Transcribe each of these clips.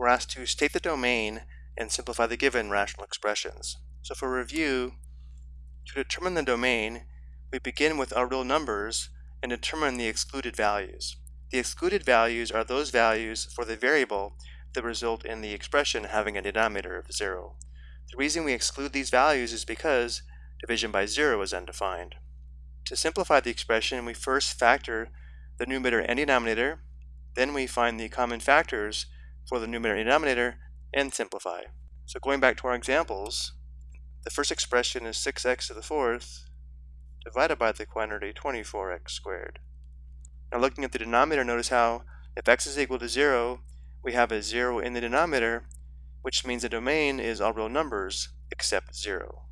we're asked to state the domain and simplify the given rational expressions. So for review, to determine the domain, we begin with our real numbers and determine the excluded values. The excluded values are those values for the variable that result in the expression having a denominator of 0. The reason we exclude these values is because division by 0 is undefined. To simplify the expression, we first factor the numerator and denominator, then we find the common factors for the numerator and denominator, and simplify. So going back to our examples, the first expression is 6x to the fourth divided by the quantity 24x squared. Now looking at the denominator, notice how if x is equal to 0, we have a 0 in the denominator, which means the domain is all real numbers except 0.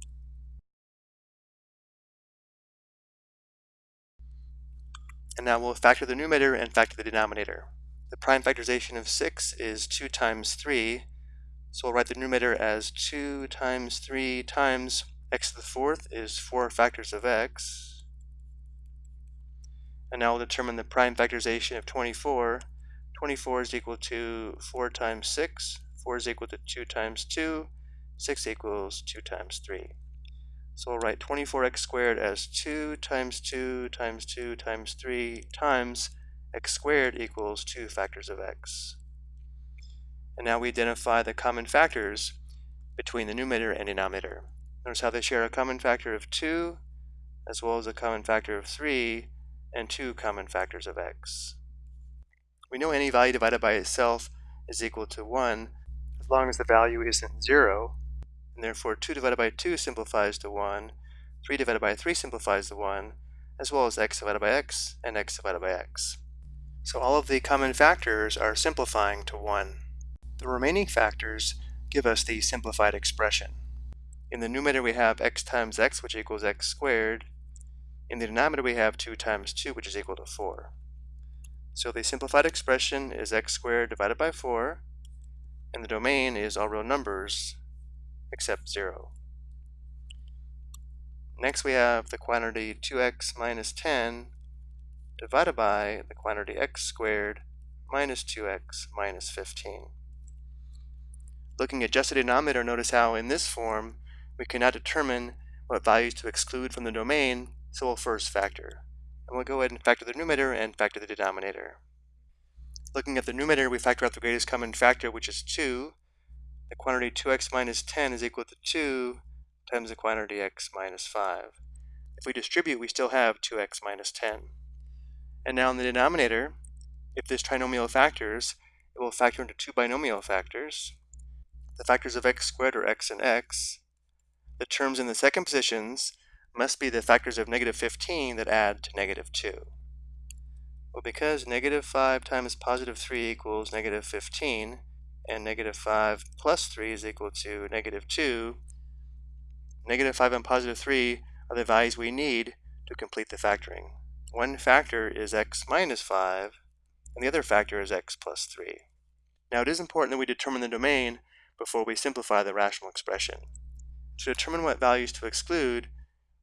And now we'll factor the numerator and factor the denominator. The prime factorization of 6 is 2 times 3, so we'll write the numerator as 2 times 3 times x to the fourth is 4 factors of x. And now we'll determine the prime factorization of 24. 24 is equal to 4 times 6. 4 is equal to 2 times 2. 6 equals 2 times 3. So we'll write 24x squared as 2 times 2 times 2 times 3 times x squared equals 2 factors of x. And now we identify the common factors between the numerator and denominator. Notice how they share a common factor of 2, as well as a common factor of 3, and two common factors of x. We know any value divided by itself is equal to 1 as long as the value isn't 0, and therefore 2 divided by 2 simplifies to 1, 3 divided by 3 simplifies to 1, as well as x divided by x and x divided by x. So all of the common factors are simplifying to 1. The remaining factors give us the simplified expression. In the numerator we have x times x, which equals x squared. In the denominator we have 2 times 2, which is equal to 4. So the simplified expression is x squared divided by 4, and the domain is all real numbers except 0. Next we have the quantity 2x minus 10 divided by the quantity x squared minus 2x minus 15. Looking at just the denominator, notice how in this form we cannot determine what values to exclude from the domain, so we'll first factor. And we'll go ahead and factor the numerator and factor the denominator. Looking at the numerator, we factor out the greatest common factor, which is 2, the quantity 2x minus 10 is equal to 2 times the quantity x minus 5. If we distribute, we still have 2x minus 10. And now in the denominator, if this trinomial factors, it will factor into two binomial factors. The factors of x squared are x and x. The terms in the second positions must be the factors of negative 15 that add to negative 2. Well, because negative 5 times positive 3 equals negative 15, and negative 5 plus 3 is equal to negative 2. Negative 5 and positive 3 are the values we need to complete the factoring. One factor is x minus 5, and the other factor is x plus 3. Now it is important that we determine the domain before we simplify the rational expression. To determine what values to exclude,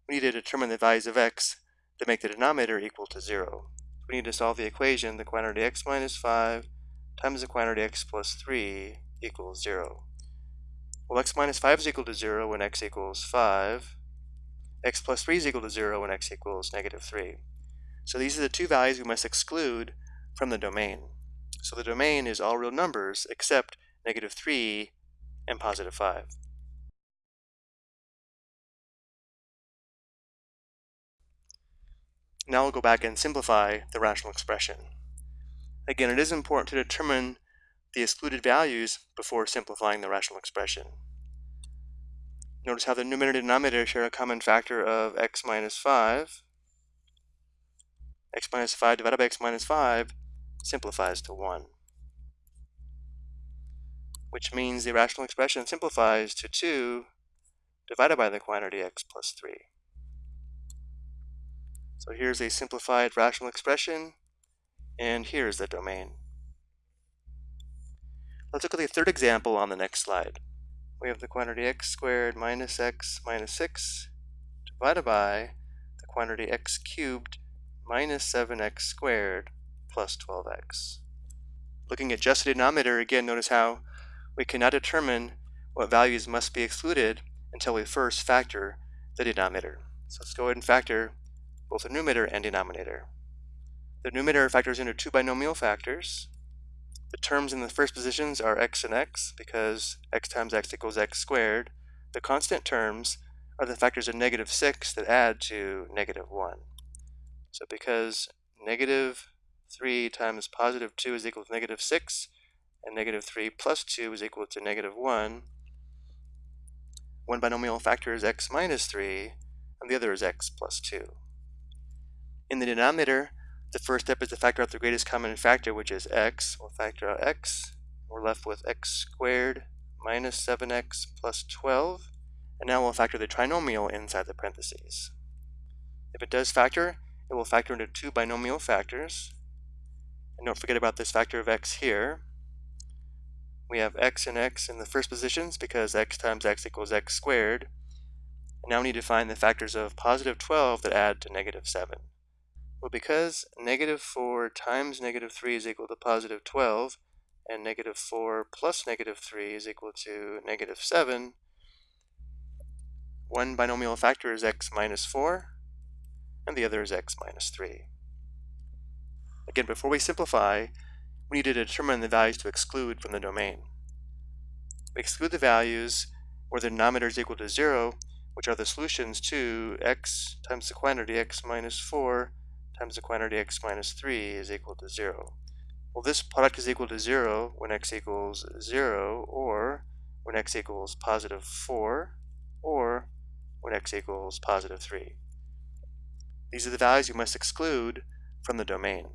we need to determine the values of x that make the denominator equal to 0. We need to solve the equation, the quantity x minus 5 times the quantity x plus 3 equals 0. Well, x minus 5 is equal to 0 when x equals 5. x plus 3 is equal to 0 when x equals negative 3. So these are the two values we must exclude from the domain. So the domain is all real numbers except negative 3 and positive 5. Now we'll go back and simplify the rational expression. Again, it is important to determine the excluded values before simplifying the rational expression. Notice how the numerator and denominator share a common factor of x minus 5. X minus 5 divided by x minus 5 simplifies to 1. Which means the rational expression simplifies to 2 divided by the quantity x plus 3. So here's a simplified rational expression and here's the domain. Let's look at the third example on the next slide. We have the quantity x squared minus x minus 6 divided by the quantity x cubed minus 7x squared plus 12x. Looking at just the denominator, again, notice how we cannot determine what values must be excluded until we first factor the denominator. So let's go ahead and factor both the numerator and denominator. The numerator factors into two binomial factors. The terms in the first positions are x and x because x times x equals x squared. The constant terms are the factors of negative 6 that add to negative 1. So because negative 3 times positive 2 is equal to negative 6, and negative 3 plus 2 is equal to negative 1, one binomial factor is x minus 3, and the other is x plus 2. In the denominator, the first step is to factor out the greatest common factor, which is x. We'll factor out x. We're left with x squared minus 7x plus 12. And now we'll factor the trinomial inside the parentheses. If it does factor, it will factor into two binomial factors. And don't forget about this factor of x here. We have x and x in the first positions because x times x equals x squared. And now we need to find the factors of positive 12 that add to negative 7. Well, because negative 4 times negative 3 is equal to positive 12, and negative 4 plus negative 3 is equal to negative 7, one binomial factor is x minus 4, and the other is x minus 3. Again, before we simplify, we need to determine the values to exclude from the domain. We exclude the values where the denominator is equal to 0, which are the solutions to x times the quantity x minus 4 times the quantity x minus 3 is equal to 0. Well, this product is equal to 0 when x equals 0, or when x equals positive 4, or when x equals positive 3. These are the values you must exclude from the domain.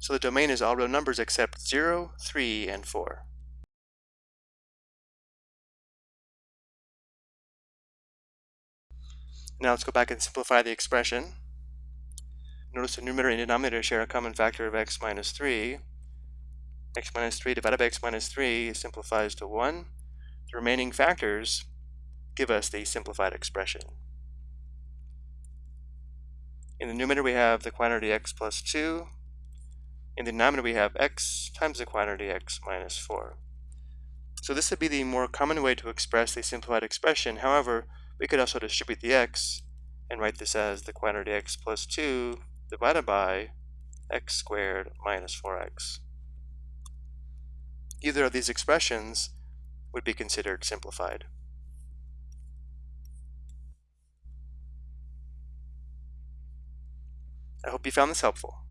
So the domain is all real numbers except 0, 3, and 4. Now let's go back and simplify the expression. Notice the numerator and denominator share a common factor of x minus 3. x minus 3 divided by x minus 3 simplifies to 1. The remaining factors give us the simplified expression. In the numerator we have the quantity x plus 2. In the denominator we have x times the quantity x minus 4. So this would be the more common way to express the simplified expression. However, we could also distribute the x and write this as the quantity x plus 2 divided by x squared minus 4x. Either of these expressions would be considered simplified. I hope you found this helpful.